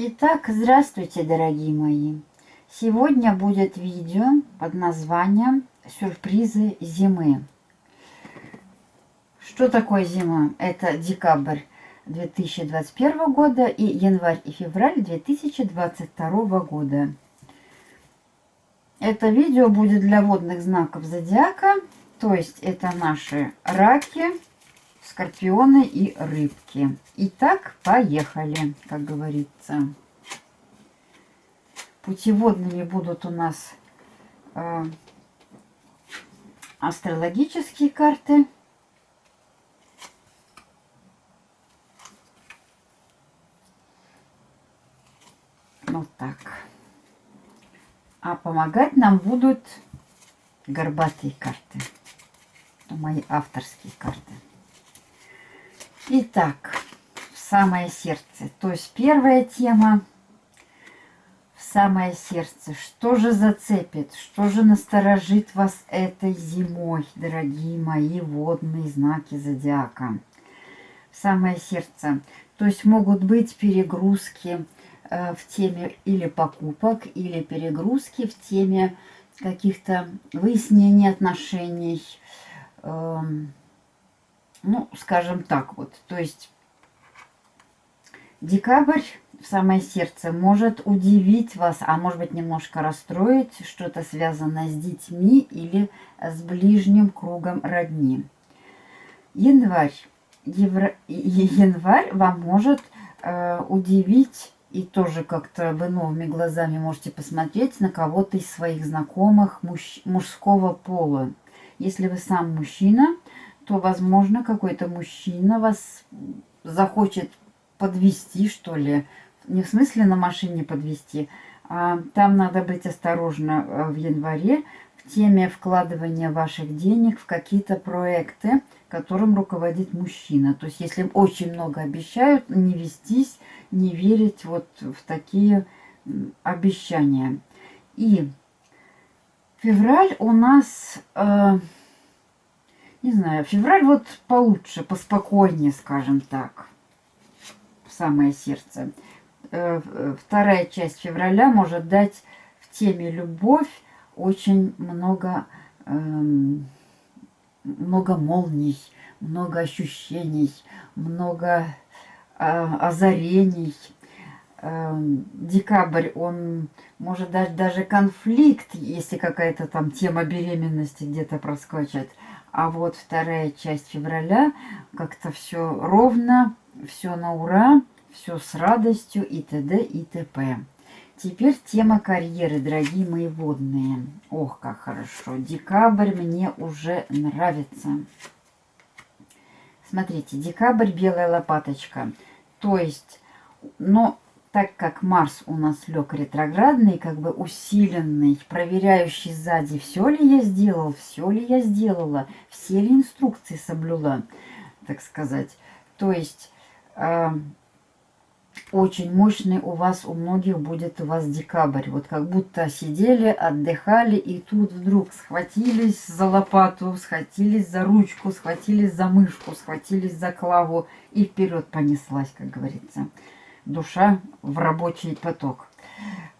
Итак, здравствуйте, дорогие мои! Сегодня будет видео под названием «Сюрпризы зимы». Что такое зима? Это декабрь 2021 года и январь и февраль 2022 года. Это видео будет для водных знаков зодиака, то есть это наши раки, скорпионы и рыбки. Итак, поехали, как говорится. Путеводными будут у нас э, астрологические карты. Вот так. А помогать нам будут горбатые карты. Мои авторские карты. Итак, в самое сердце. То есть первая тема в самое сердце. Что же зацепит, что же насторожит вас этой зимой, дорогие мои водные знаки зодиака? В самое сердце. То есть могут быть перегрузки э, в теме или покупок, или перегрузки в теме каких-то выяснений отношений, э, ну, скажем так вот, то есть декабрь в самое сердце может удивить вас, а может быть немножко расстроить, что-то связанное с детьми или с ближним кругом родни. Январь. Евро... Январь вам может э, удивить и тоже как-то вы новыми глазами можете посмотреть на кого-то из своих знакомых муж... мужского пола. Если вы сам мужчина, то, возможно, какой-то мужчина вас захочет подвести, что ли. Не в смысле на машине подвести, а там надо быть осторожно э, в январе в теме вкладывания ваших денег в какие-то проекты, которым руководит мужчина. То есть, если очень много обещают, не вестись, не верить вот в такие обещания. И февраль у нас... Э, не знаю, февраль вот получше, поспокойнее, скажем так. В самое сердце. Э, вторая часть февраля может дать в теме любовь очень много, эм, много молний, много ощущений, много э, озарений. Эм, декабрь, он может дать даже конфликт, если какая-то там тема беременности где-то проскочит. А вот вторая часть февраля как-то все ровно, все на ура, все с радостью и т.д. и т.п. Теперь тема карьеры, дорогие мои водные. Ох, как хорошо. Декабрь мне уже нравится. Смотрите, декабрь белая лопаточка. То есть, но так как Марс у нас лег ретроградный, как бы усиленный, проверяющий сзади, все ли я сделал, все ли я сделала, все ли инструкции соблюла, так сказать. То есть э, очень мощный у вас, у многих будет у вас декабрь. Вот как будто сидели, отдыхали, и тут вдруг схватились за лопату, схватились за ручку, схватились за мышку, схватились за клаву, и вперед понеслась, как говорится душа в рабочий поток.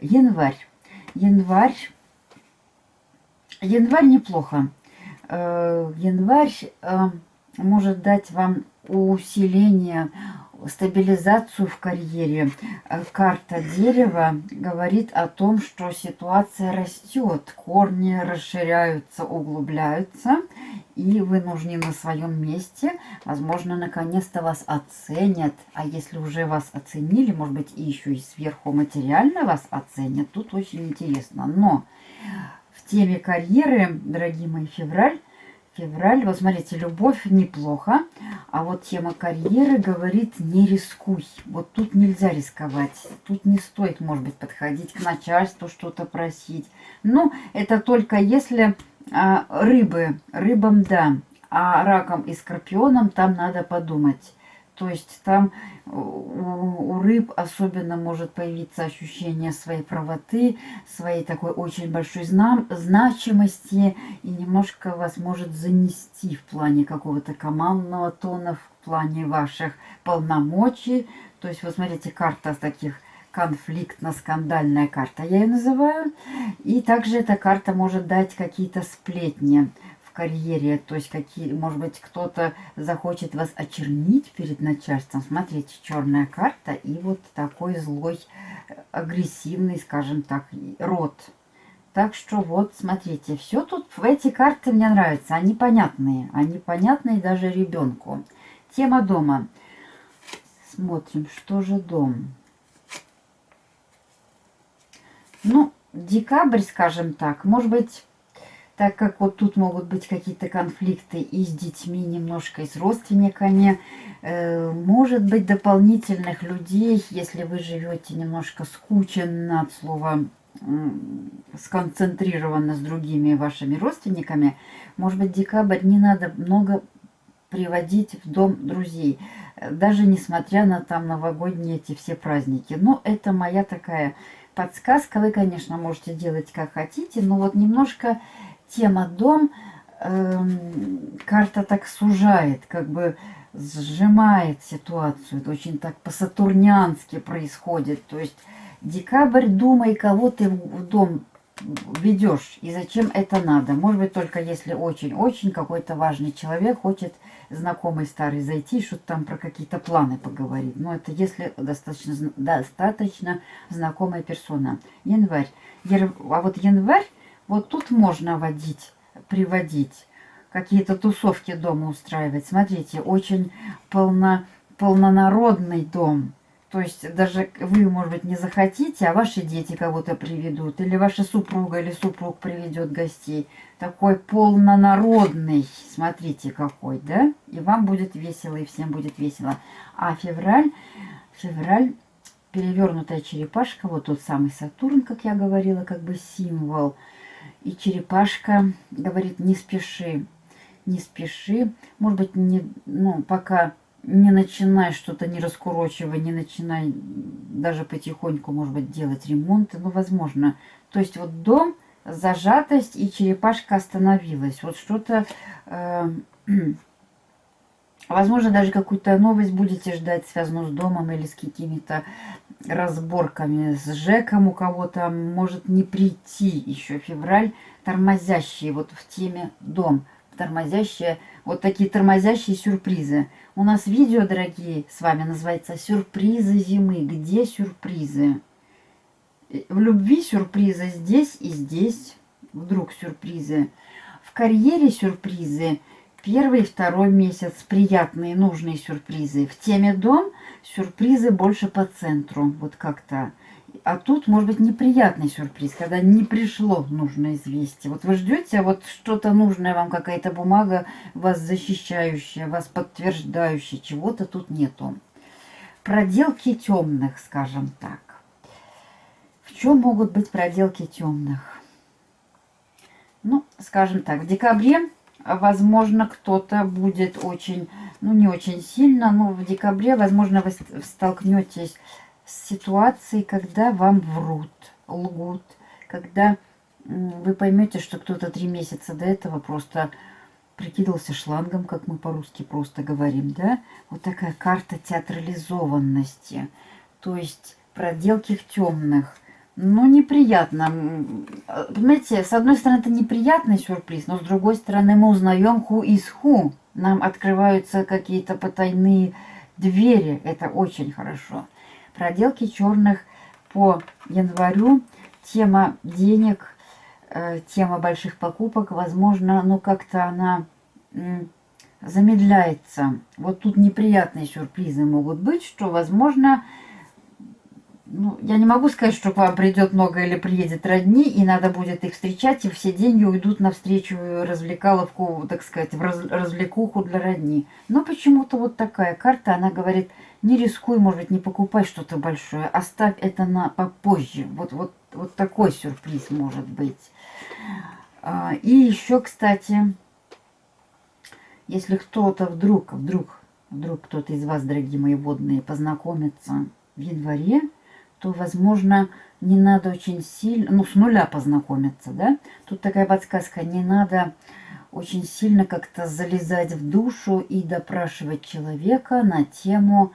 Январь. Январь. Январь неплохо. Э, январь э, может дать вам усиление, стабилизацию в карьере. Э, карта дерева говорит о том, что ситуация растет, корни расширяются, углубляются, и вы нужны на своем месте. Возможно, наконец-то вас оценят. А если уже вас оценили, может быть, и еще и сверху материально вас оценят, тут очень интересно. Но в теме карьеры, дорогие мои, февраль, февраль, вот смотрите, любовь неплохо, а вот тема карьеры говорит не рискуй. Вот тут нельзя рисковать, тут не стоит, может быть, подходить к начальству, что-то просить. Ну, это только если а, рыбы, рыбам да, а раком и скорпионом там надо подумать. То есть там у, у рыб особенно может появиться ощущение своей правоты, своей такой очень большой знам, значимости и немножко вас может занести в плане какого-то командного тона, в плане ваших полномочий. То есть, вот смотрите, карта таких конфликтно-скандальная карта, я ее называю. И также эта карта может дать какие-то сплетни в карьере. То есть, какие, может быть, кто-то захочет вас очернить перед начальством. Смотрите, черная карта и вот такой злой, агрессивный, скажем так, рот. Так что вот, смотрите, все тут, в эти карты мне нравятся. Они понятные. Они понятные даже ребенку. Тема дома. Смотрим, что же дом. Ну, декабрь, скажем так, может быть, так как вот тут могут быть какие-то конфликты и с детьми немножко, и с родственниками, э, может быть дополнительных людей, если вы живете немножко скученно от слова э, сконцентрированно с другими вашими родственниками, может быть декабрь не надо много приводить в дом друзей, даже несмотря на там новогодние эти все праздники. Но это моя такая подсказка. Вы, конечно, можете делать как хотите, но вот немножко тема дом, э, карта так сужает, как бы сжимает ситуацию. Это очень так по-сатурниански происходит. То есть декабрь, думай, кого ты в дом ведешь и зачем это надо. Может быть, только если очень-очень какой-то важный человек хочет знакомый старый зайти, что-то там про какие-то планы поговорить. Но это если достаточно, достаточно знакомая персона. Январь. А вот январь, вот тут можно водить, приводить, какие-то тусовки дома устраивать. Смотрите, очень полно, полнонародный дом. То есть даже вы, может быть, не захотите, а ваши дети кого-то приведут, или ваша супруга или супруг приведет гостей. Такой полнонародный, смотрите какой, да? И вам будет весело, и всем будет весело. А февраль, февраль, перевернутая черепашка, вот тот самый Сатурн, как я говорила, как бы символ. И черепашка говорит, не спеши, не спеши. Может быть, не, ну, пока не начинай что-то, не раскурочивай, не начинай даже потихоньку, может быть, делать ремонты, ну, возможно. То есть вот дом, зажатость и черепашка остановилась. Вот что-то, э, возможно, даже какую-то новость будете ждать, связанную с домом или с какими-то разборками с ЖЭКом у кого-то, может не прийти еще февраль, тормозящие вот в теме дом, тормозящие, вот такие тормозящие сюрпризы. У нас видео, дорогие, с вами называется «Сюрпризы зимы». Где сюрпризы? В любви сюрпризы здесь и здесь. Вдруг сюрпризы. В карьере сюрпризы. Первый и второй месяц приятные, нужные сюрпризы. В теме дом сюрпризы больше по центру. Вот как-то а тут может быть неприятный сюрприз, когда не пришло нужное известие. Вот вы ждете, а вот что-то нужное вам, какая-то бумага, вас защищающая, вас подтверждающая, чего-то тут нету. Проделки темных, скажем так. В чем могут быть проделки темных? Ну, скажем так, в декабре, возможно, кто-то будет очень, ну, не очень сильно, но в декабре, возможно, вы столкнетесь ситуации, когда вам врут, лгут, когда вы поймете, что кто-то три месяца до этого просто прикидывался шлангом, как мы по-русски просто говорим, да? Вот такая карта театрализованности, то есть проделки в темных. Ну, неприятно. Понимаете, с одной стороны, это неприятный сюрприз, но с другой стороны, мы узнаем ху из ху. Нам открываются какие-то потайные двери. Это очень хорошо проделки черных по январю. Тема денег, э, тема больших покупок, возможно, ну как-то она замедляется. Вот тут неприятные сюрпризы могут быть, что, возможно, ну, я не могу сказать, что к вам придет много или приедет родни, и надо будет их встречать, и все деньги уйдут навстречу развлекаловку, так сказать, в раз, развлекуху для родни. Но почему-то вот такая карта, она говорит – не рискуй, может быть, не покупай что-то большое. Оставь это на попозже. Вот, вот, вот такой сюрприз может быть. А, и еще, кстати, если кто-то вдруг, вдруг, вдруг кто-то из вас, дорогие мои водные, познакомится в январе, то, возможно, не надо очень сильно, ну, с нуля познакомиться, да? Тут такая подсказка, не надо очень сильно как-то залезать в душу и допрашивать человека на тему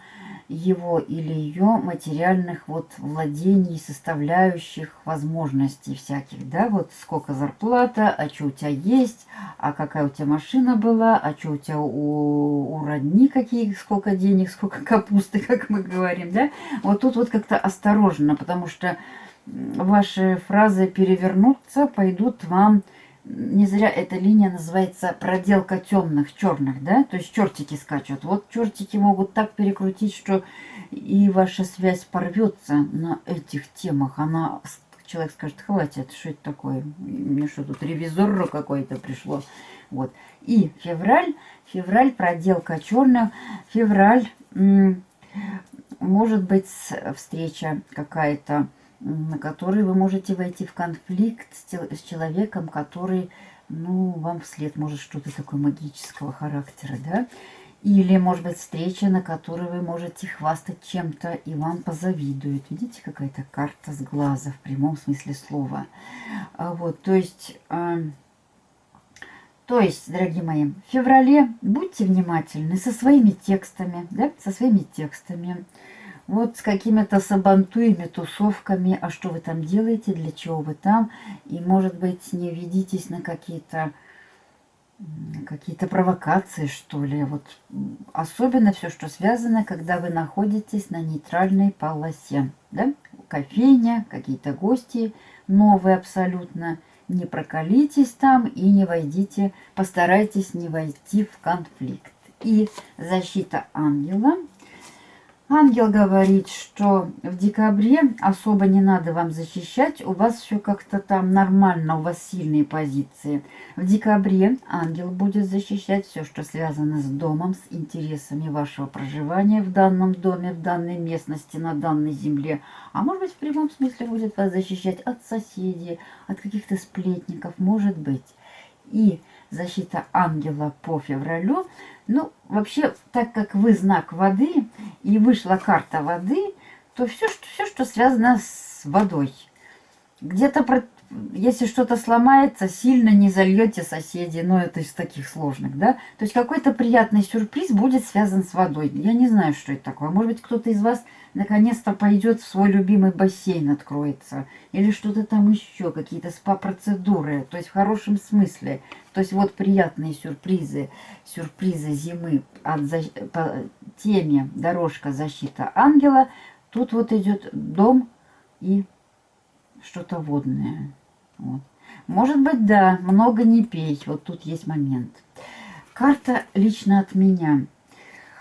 его или ее материальных вот владений, составляющих, возможностей всяких, да, вот сколько зарплата, а что у тебя есть, а какая у тебя машина была, а что у тебя у, у родни какие, сколько денег, сколько капусты, как мы говорим, да, вот тут вот как-то осторожно, потому что ваши фразы перевернутся, пойдут вам не зря эта линия называется проделка темных, черных, да? То есть чертики скачут. Вот чертики могут так перекрутить, что и ваша связь порвется на этих темах. Она, человек скажет, хватит, что это такое? Мне что тут, ревизор какой-то пришло. Вот. И февраль, февраль, проделка черных, февраль, может быть, встреча какая-то на который вы можете войти в конфликт с, человеком, который, ну, вам вслед может что-то такое магического характера, да? Или, может быть, встреча, на которой вы можете хвастать чем-то, и вам позавидуют. Видите, какая-то карта с глаза в прямом смысле слова. А вот, то есть... Э, то есть, дорогие мои, в феврале будьте внимательны со своими текстами, да, со своими текстами вот с какими-то сабантуями, тусовками, а что вы там делаете, для чего вы там, и, может быть, не ведитесь на какие-то какие-то провокации, что ли. Вот особенно все, что связано, когда вы находитесь на нейтральной полосе. Да? Кофейня, какие-то гости новые абсолютно. Не прокалитесь там и не войдите, постарайтесь не войти в конфликт. И защита ангела – Ангел говорит, что в декабре особо не надо вам защищать, у вас все как-то там нормально, у вас сильные позиции. В декабре ангел будет защищать все, что связано с домом, с интересами вашего проживания в данном доме, в данной местности, на данной земле. А может быть в прямом смысле будет вас защищать от соседей, от каких-то сплетников, может быть. И защита ангела по февралю. Ну, вообще, так как вы знак воды, и вышла карта воды, то все, что, все, что связано с водой. Где-то если что-то сломается, сильно не зальете соседей, но это из таких сложных, да? То есть какой-то приятный сюрприз будет связан с водой. Я не знаю, что это такое. Может быть, кто-то из вас наконец-то пойдет в свой любимый бассейн, откроется. Или что-то там еще, какие-то спа-процедуры. То есть в хорошем смысле. То есть вот приятные сюрпризы, сюрпризы зимы от, по теме «Дорожка защита ангела». Тут вот идет дом и что-то водное. Вот. Может быть, да, много не пей. Вот тут есть момент. Карта лично от меня.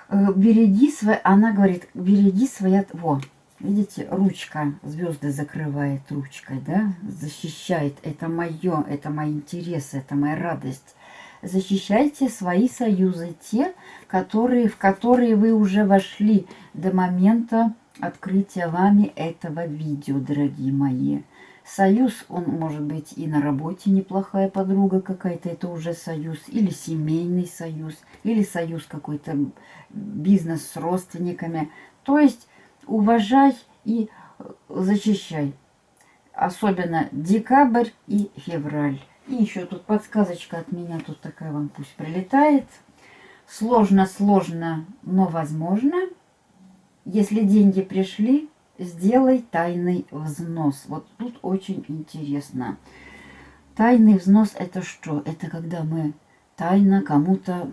Э, береги свои... Она говорит, береги свои... Во, видите, ручка, звезды закрывает ручкой, да? Защищает. Это мое, это мои интересы, это моя радость. Защищайте свои союзы, те, которые, в которые вы уже вошли до момента открытия вами этого видео, дорогие мои. Союз, он может быть и на работе неплохая подруга какая-то, это уже союз, или семейный союз, или союз какой-то, бизнес с родственниками. То есть уважай и э, защищай. Особенно декабрь и февраль. И еще тут подсказочка от меня, тут такая вам пусть прилетает. Сложно-сложно, но возможно. Если деньги пришли, Сделай тайный взнос. Вот тут очень интересно. Тайный взнос это что? Это когда мы тайно кому-то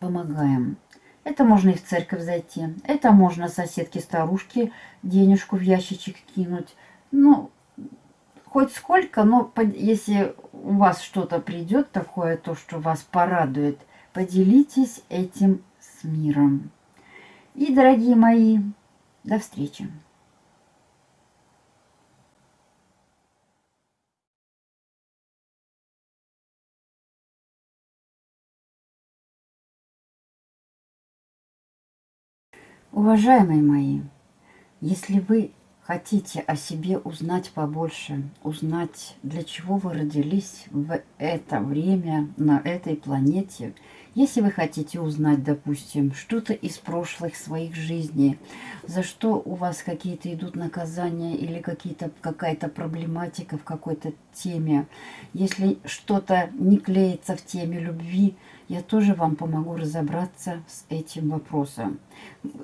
помогаем. Это можно и в церковь зайти. Это можно соседке-старушке денежку в ящичек кинуть. Ну, хоть сколько, но если у вас что-то придет такое, то, что вас порадует, поделитесь этим с миром. И, дорогие мои, до встречи. Уважаемые мои, если вы хотите о себе узнать побольше, узнать, для чего вы родились в это время на этой планете, Если вы хотите узнать, допустим, что-то из прошлых своих жизней, за что у вас какие-то идут наказания или какая-то проблематика в какой-то теме, если что-то не клеится в теме любви, я тоже вам помогу разобраться с этим вопросом.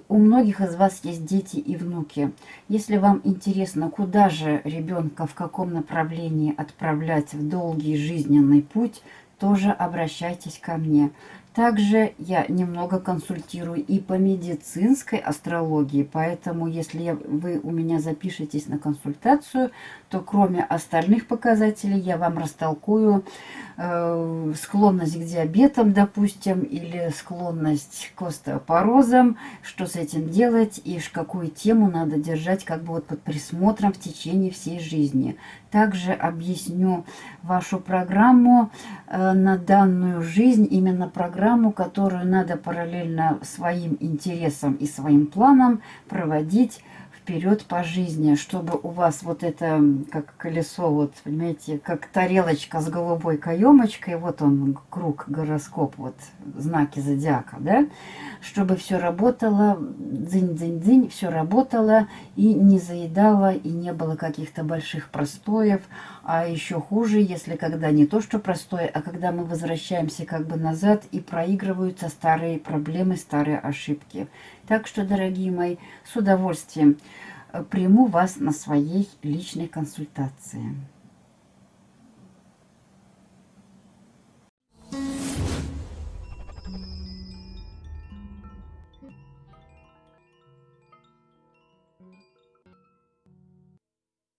У многих из вас есть дети и внуки. Если вам интересно, куда же ребенка, в каком направлении отправлять в долгий жизненный путь, тоже обращайтесь ко мне. Также я немного консультирую и по медицинской астрологии, поэтому если вы у меня запишетесь на консультацию, то кроме остальных показателей я вам растолкую э, склонность к диабетам, допустим, или склонность к остеопорозам, что с этим делать и какую тему надо держать как бы вот под присмотром в течение всей жизни. Также объясню вашу программу э, на данную жизнь, именно программу, которую надо параллельно своим интересам и своим планам проводить вперед по жизни, чтобы у вас вот это, как колесо, вот, понимаете, как тарелочка с голубой каемочкой, вот он, круг, гороскоп, вот, знаки зодиака, да, чтобы все работало, дзынь-дзынь-дзынь, все работало и не заедало, и не было каких-то больших простоев, а еще хуже, если когда не то, что простое, а когда мы возвращаемся как бы назад и проигрываются старые проблемы, старые ошибки. Так что, дорогие мои, с удовольствием приму вас на своей личной консультации.